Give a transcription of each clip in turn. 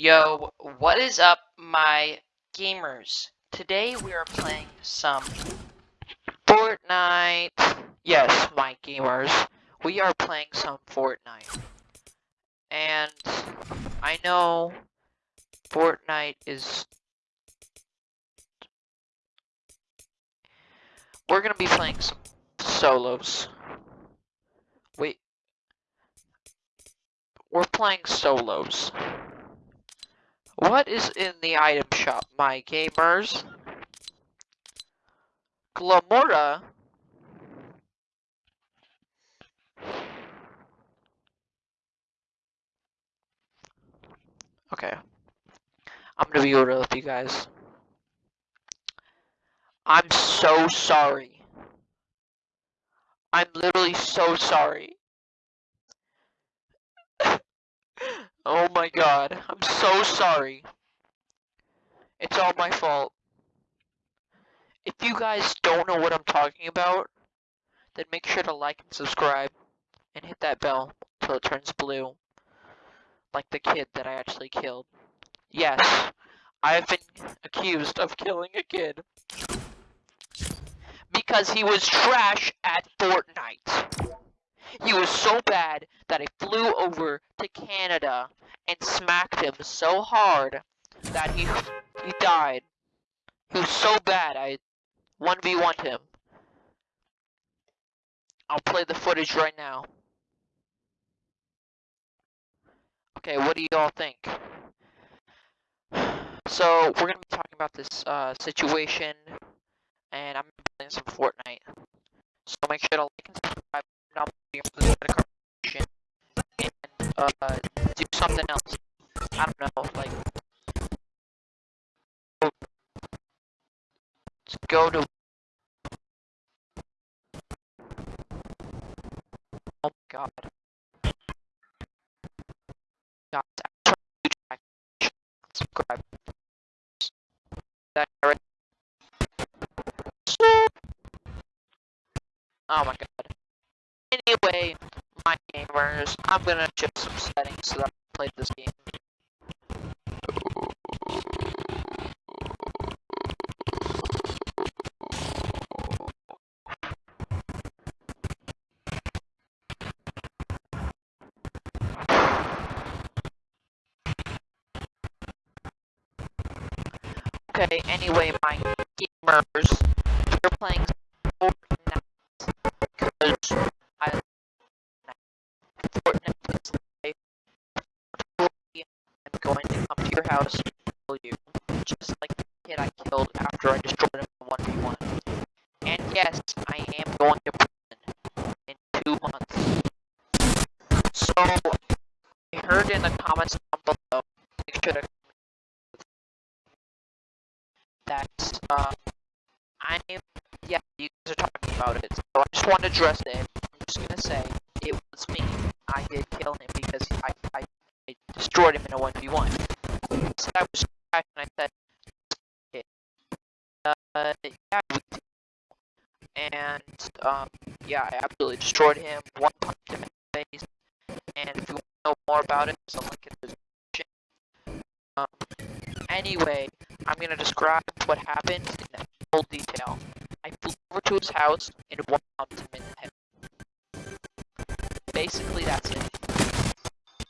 Yo, what is up, my gamers? Today we are playing some Fortnite. Yes, my gamers. We are playing some Fortnite. And I know Fortnite is. We're gonna be playing some solos. Wait. We're playing solos. What is in the item shop, my gamers? Glamora? Okay. I'm gonna be real with you guys. I'm so sorry. I'm literally so sorry. oh my god, I'm so sorry. It's all my fault. If you guys don't know what I'm talking about, then make sure to like and subscribe and hit that bell until it turns blue. Like the kid that I actually killed. Yes, I have been accused of killing a kid. Because he was trash at Fortnite. He was so bad that I flew over to Canada and smacked him so hard that he he died. He was so bad I 1v1 him. I'll play the footage right now. Okay, what do you all think? So, we're gonna be talking about this uh, situation, and I'm playing some Fortnite. So make sure to like and subscribe, notification, and uh, do something else. I don't know, like go to Oh my god. God, subscribe. That? Oh my god. Anyway, my gamers, I'm gonna shift some settings so that I can play this game. Okay, anyway, my gamers, we're playing house kill you, just like the kid I killed after I destroyed him in 1v1. And yes, I am going to prison in two months. So, I heard in the comments down below, make sure to that uh, I'm yeah, you guys are talking about it. So I just want to address it. I'm just gonna say it was me. I did kill him because I I, I destroyed him in a one v one. I was and I said, uh, yeah, and um, yeah, I absolutely destroyed him. One punch him in the face. And if you want to know more about it, there's a link in the description. Um, anyway, I'm gonna describe what happened in full detail. I flew over to his house and one him in the head. Basically, that's it.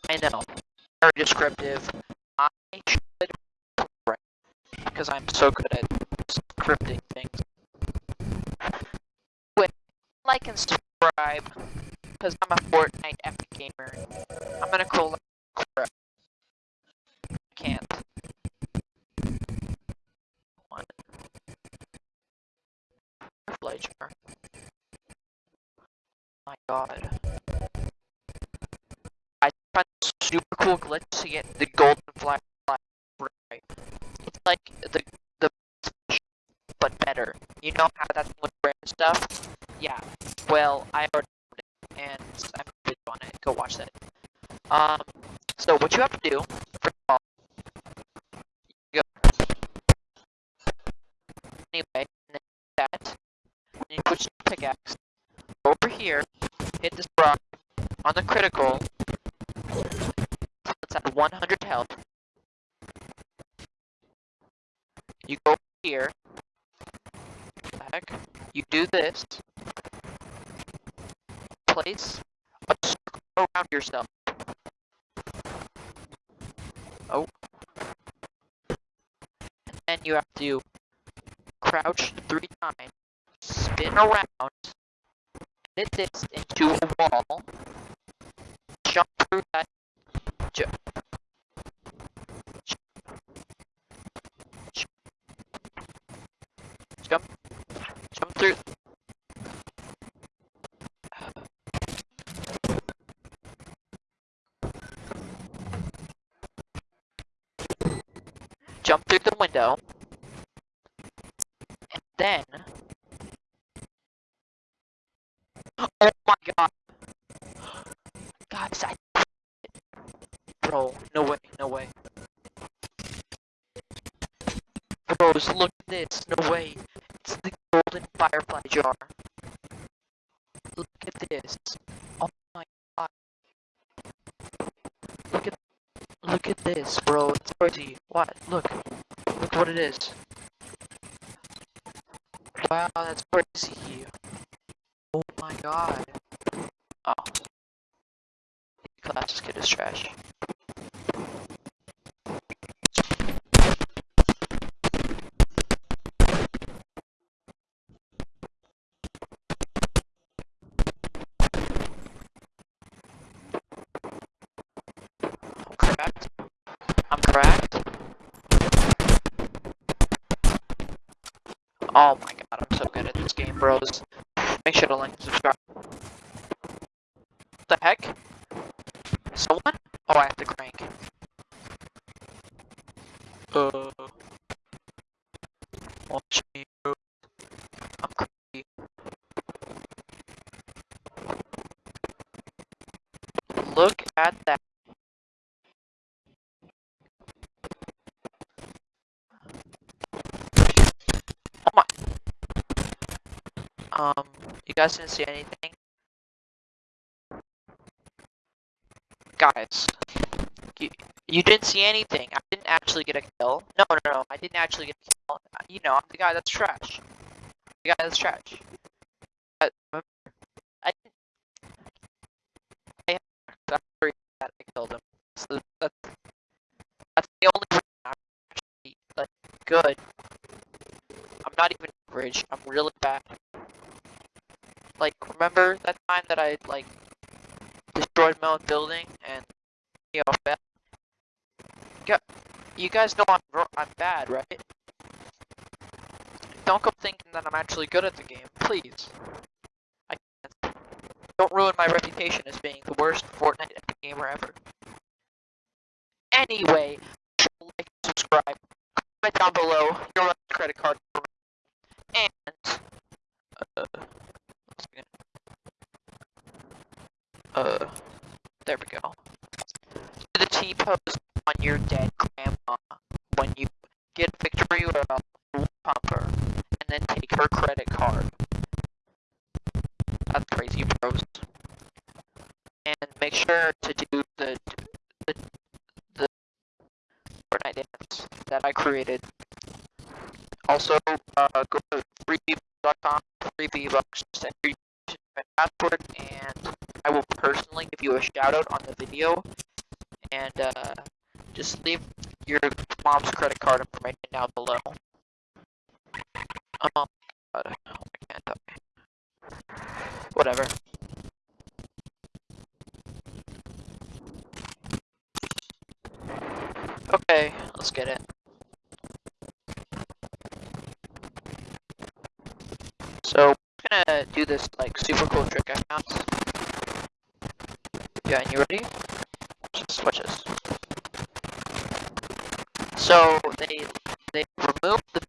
I know, very descriptive. Correct because I'm so good at scripting things. Wait, like and subscribe because I'm a Fortnite epic gamer. I'm gonna call crap. I can't. Flager. My god. I found super cool glitch to get the golden flag right. Like the the but better. You know how that's with rare stuff? Yeah. Well, I already it and I'm video on it. Go watch that. Um so what you have to do, first of all, you go anyway, that and you put your pickaxe over here, hit this rock on the critical, it's at 100 health, You go here. Heck? You do this. Place a circle around yourself. Oh. And then you have to crouch three times, spin around, hit this into a wall, jump through that. Jump, jump through. Jump through the window, look at this, bro. It's crazy. What? Look. Look what it is. Wow, that's crazy. Oh my god. Oh. Class kid is trash. Oh my god, I'm so good at this game, bros. Make sure to like and subscribe. What the heck? Um, you guys didn't see anything? Guys, you, you didn't see anything. I didn't actually get a kill. No, no, no, I didn't actually get a kill. Uh, You know, I'm the guy that's trash. The guy that's trash. I, remember, I didn't. I that's the that I killed him. So that's, that's the only reason I'm actually like good. I'm not even average. I'm really bad. Like, remember that time that I like destroyed my own building and you know fell? You guys know I'm I'm bad, right? Don't go thinking that I'm actually good at the game, please. I can't. Don't ruin my reputation as being the worst Fortnite gamer ever. Anyway, like, subscribe, comment down below your credit card and uh, uh, there we go. Do the T pose on your dead grandma when you get a pumper and then take her credit card. That's crazy, bros. And make sure to do the the the Fortnite dance that I created. Also, uh, go to freebee.com, free V-Bucks, send your username and password, and I will personally give you a shout out on the video. And uh, just leave your mom's credit card information down below. Oh my god, I can't die. Whatever. Okay, let's get it. So, I'm gonna do this like super cool trick I found. Yeah, and you ready? This. So they they removed the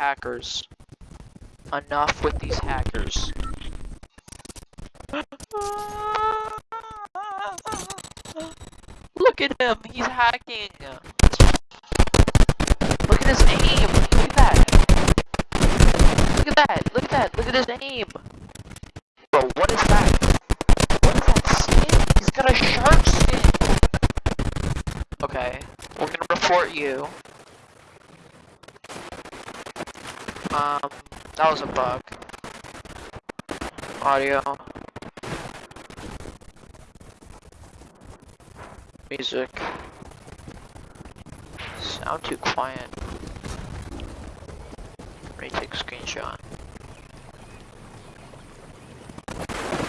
hackers. Enough with these hackers. Look at him, he's hacking. Look at his aim. Look at that. Look at that. Look at that. Look at his aim. Bro, what is that? What is that skin? He's got a shark skin. Okay, we're gonna report you. Um, that was a bug. Audio. Music. Sound too quiet. Retake screenshot.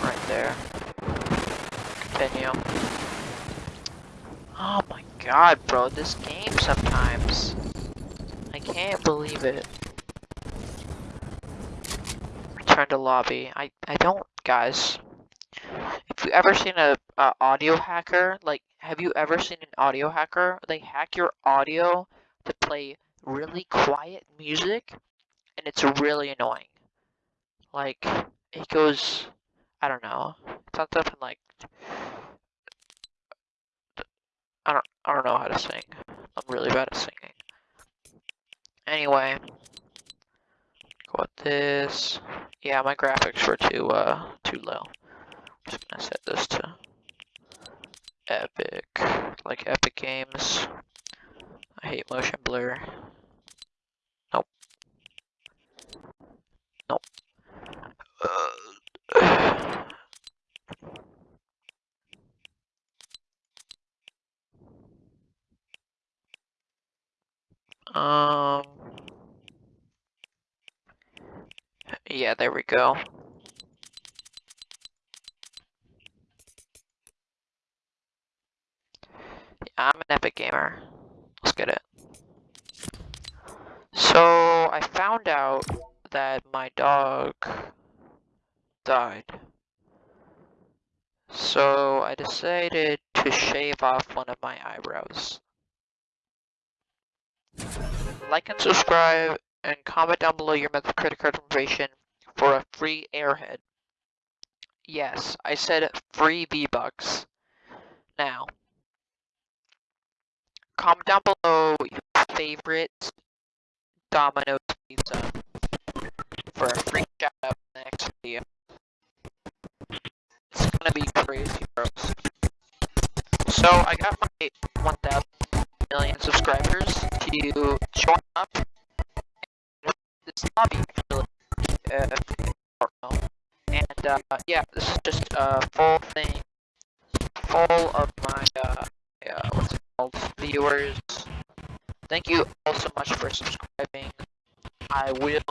Right there. Continue. Oh my god, bro, this game sometimes. I can't believe it. To lobby. I, I don't, guys. If you ever seen a, a audio hacker, like, have you ever seen an audio hacker? They hack your audio to play really quiet music, and it's really annoying. Like, it goes, I don't know, something like, I don't, I don't know how to sing. I'm really bad at singing. Anyway, go with this. Yeah, my graphics were too, uh, too low. I'm just gonna set this to Epic, like Epic Games. I hate motion blur. Nope. Nope. Uh, um. Yeah, there we go. I'm an epic gamer. Let's get it. So, I found out that my dog died. So, I decided to shave off one of my eyebrows. Like and subscribe, and comment down below your Metacritic card information for a free airhead. Yes, I said free V-Bucks. Now, comment down below your favorite Domino's pizza for a free shout out in the next video. It's gonna be crazy, bros. So I got my 1,000 million subscribers to join up this lobby actually. Uh, and uh, yeah, this is just a full thing, full of my uh, what's it called, viewers. Thank you all so much for subscribing. I will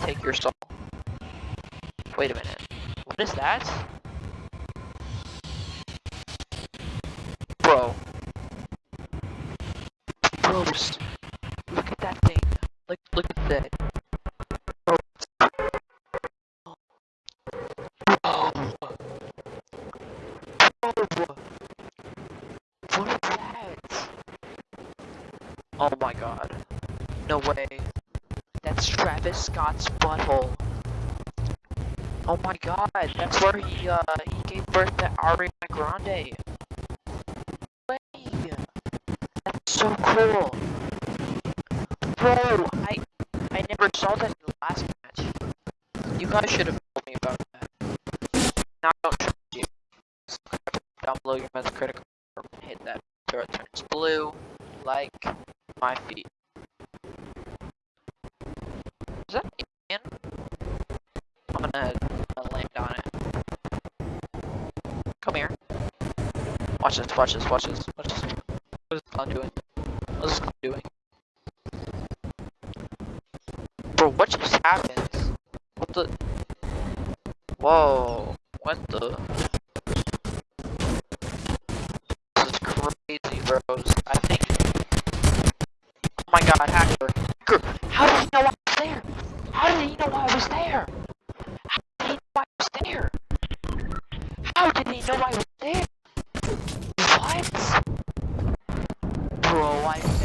take your soul. Wait a minute. What is that? Scott's butthole. Oh my god, that's where he uh he gave birth to Ariana Grande. Way. That's so cool. Bro, I I never saw that in the last match. You guys should have told me about that. Now I don't trust you. Subscribe down below your Metacritic hit that it turns blue, like Come here. Watch this, watch this, watch this, watch this. What is this clown doing? What is this clown doing? Bro, what just happened? What the? Whoa, what the?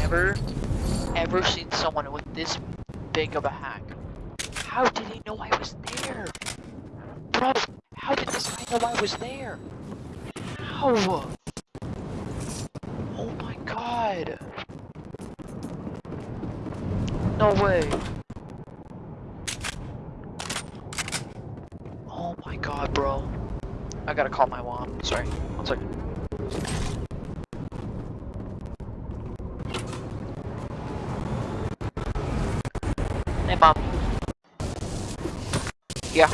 Never, ever seen someone with this big of a hack. How did he know I was there? Bro, how did this guy know I was there? How? Oh my god. No way. Oh my god, bro. I gotta call my mom. Sorry. One second. Hey, mom. Yeah.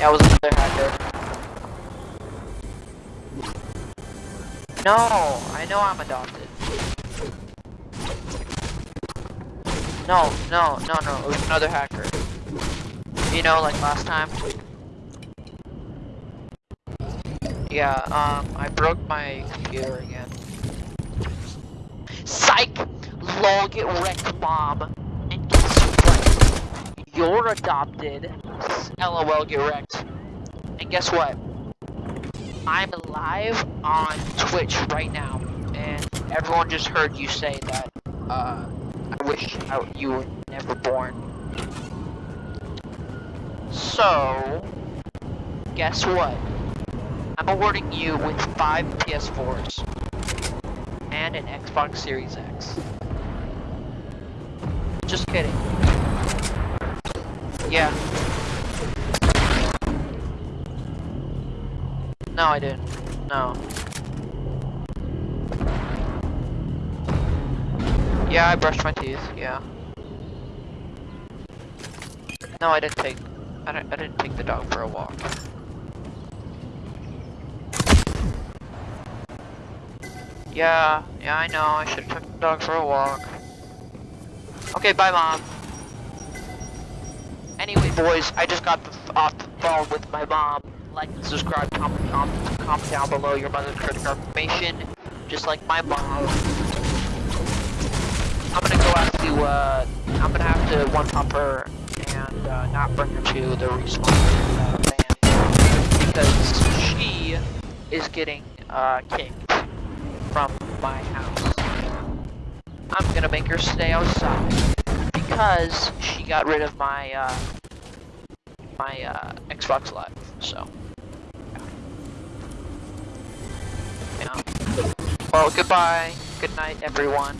I was another hacker. No, I know I'm adopted. No, no, no, no, it was another hacker. You know, like last time? Yeah, um, I broke my computer again. Psych! Lol, get wrecked, mom. You're adopted. LOL, get wrecked. And guess what? I'm live on Twitch right now, and everyone just heard you say that, uh, I wish I, you were never born. So, guess what? I'm awarding you with five PS4s and an Xbox Series X. Just kidding. Yeah. No, I didn't. No. Yeah, I brushed my teeth. Yeah. No, I didn't take. I didn't. I didn't take the dog for a walk. Yeah. Yeah, I know. I should have took the dog for a walk. Okay, bye, mom. Anyway, boys, I just got the off the phone with my mom. Like and subscribe, comment, comment, comment down below your mother's credit card information, just like my mom. I'm gonna go out to, uh, I'm gonna have to one-pump her and uh, not bring her to the respawn van because she is getting uh, kicked from my house. I'm gonna make her stay outside because she got rid of my uh, my uh, Xbox Live. So, yeah. Well, goodbye. Good night, everyone.